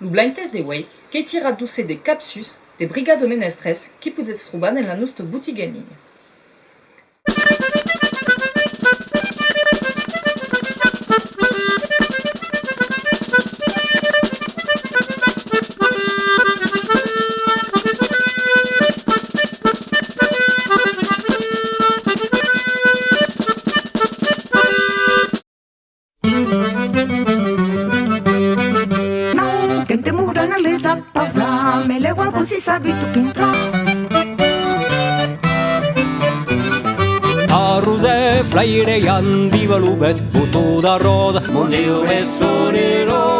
Blintes de wei, que tira douce de capsus de brigade menestres qui pudet trobar en la nostra boutique en ligne. thank you pausa, pausa Me leu algo se Arruze, flaire handi balu bet, butu da roda, mundi ubezuri.